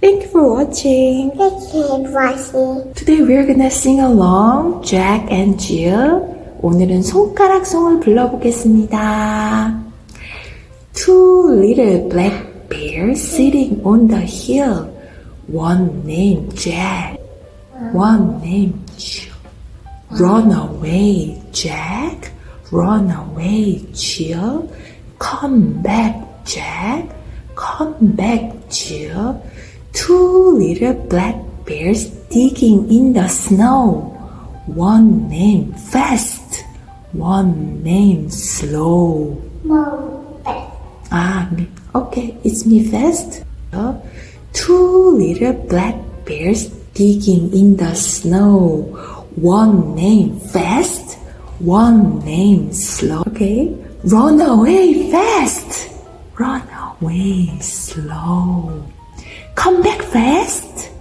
Thank you for watching. Thank you for watching. Today we're gonna sing along Jack and Jill. 오늘은 손가락송을 불러보겠습니다. Two little black bears sitting on the hill. One named Jack, one named Jill. Run away, Jack. Run away, Jill. Come back, Jack. Come back, Jill. Two little black bears digging in the snow. One named Fast, one named Slow. Back. Ah, me. Okay, it's me Fast. Uh, two little black bears digging in the snow. One named Fast, one named Slow. Okay, run away fast. Run away slow. Come back fast.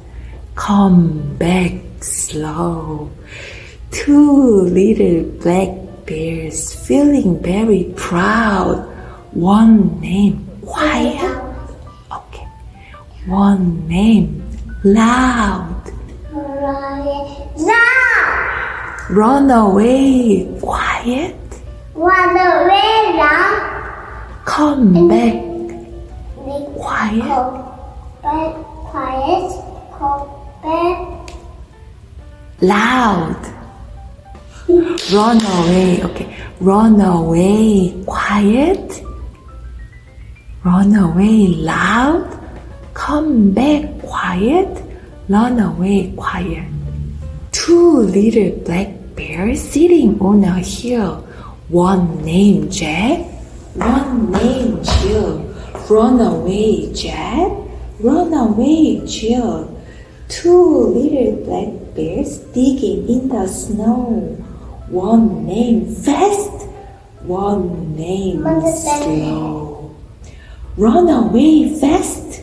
Come back slow. Two little black bears feeling very proud. One name Quiet. Okay. One name Loud. Run away quiet. Run away now. Come back Make quiet. Quiet. Loud. Run away. Okay. Run away quiet. Run away loud. Come back quiet. Run away quiet. Two little black bears sitting on a hill. One named Jack, one named Jill. Run away, Jack. Run away, Jill. Two little black bears digging in the snow. One named Fast, one named Mother, thank you. Slow. Run away fast,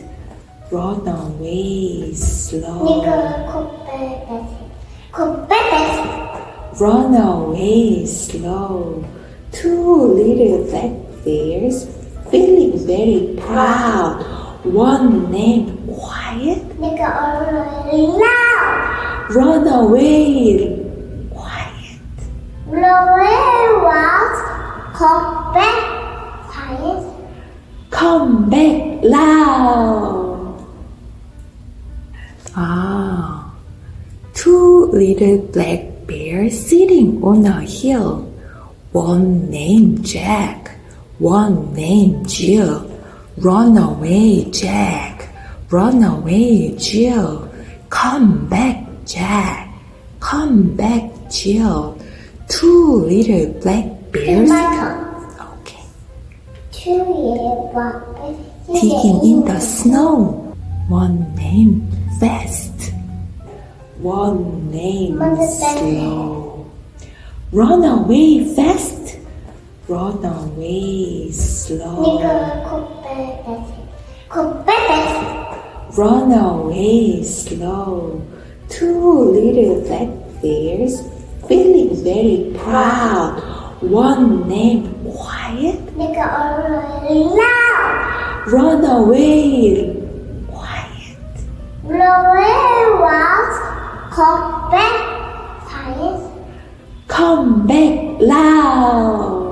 run away slow. Nigga, come back. That's it. Come back. That's it. Run away slow. Two little black bears feeling very proud. One named Quiet. Nigga, already loud. Run away quiet. Run away. Come back quiet. Come back loud. Ah, two little black bears sitting on a hill. One named Jack, one named Jill. Run away, Jack. Run away, Jill. Come back, Jack. Come back, Jill. Two little black bears. Okay. Two little black bears. digging in the snow. One named Fast, one named Mother, thank you. Slow. Run away fast, run away slow. Come back. That's. Come back. That's. Run away slow. Two little black bears feeling very proud. One named Quiet, Nigga, already loud. run away quiet. Run away loud. Come back quiet. Come back loud.